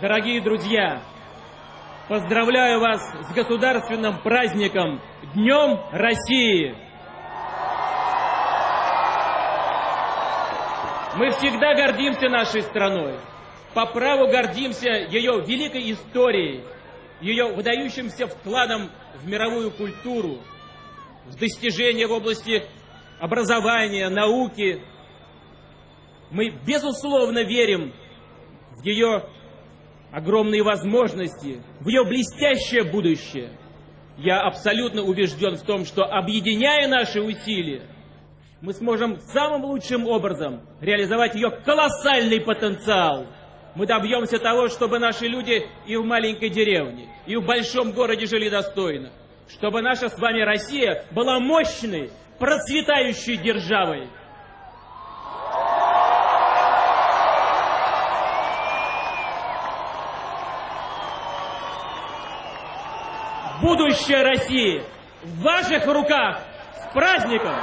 Дорогие друзья, поздравляю вас с государственным праздником Днем России! Мы всегда гордимся нашей страной, по праву гордимся ее великой историей, ее выдающимся вкладом в мировую культуру, в достижения в области образования, науки. Мы, безусловно, верим в ее огромные возможности, в ее блестящее будущее. Я абсолютно убежден в том, что объединяя наши усилия, мы сможем самым лучшим образом реализовать ее колоссальный потенциал. Мы добьемся того, чтобы наши люди и в маленькой деревне, и в большом городе жили достойно. Чтобы наша с вами Россия была мощной, процветающей державой. Будущее России в ваших руках. С праздником!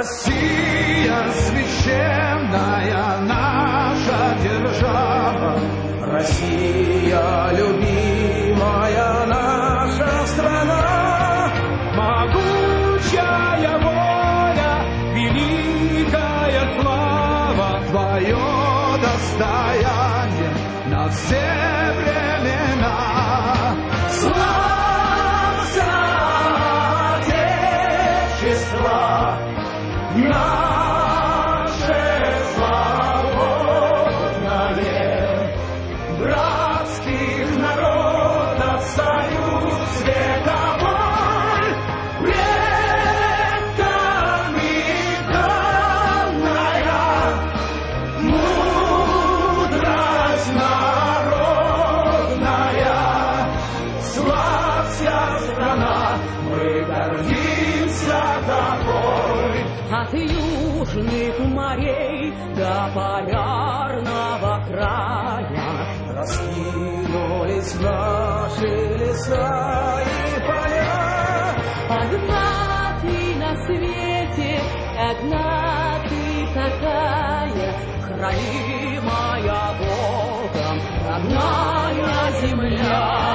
Россия священная наша держава, Россия любимая наша страна, могучая воля, великая слава, твое достояние на все времена. От южных морей до полярного края Раскинулись наши леса и поля. Одна ты на свете, одна ты такая Хранимая Богом родная земля